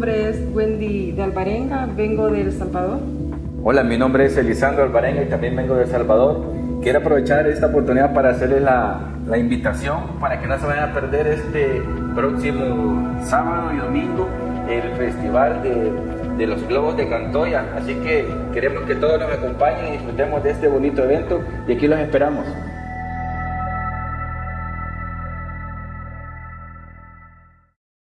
nombre es Wendy de Alvarenga, vengo de El Salvador. Hola, mi nombre es Elisandro Alvarenga y también vengo de El Salvador. Quiero aprovechar esta oportunidad para hacerles la, invitación para que no se vayan a perder este próximo sábado y domingo el festival de, de los globos de Cantoya. Así que queremos que todos nos acompañen y disfrutemos de este bonito evento y aquí los esperamos.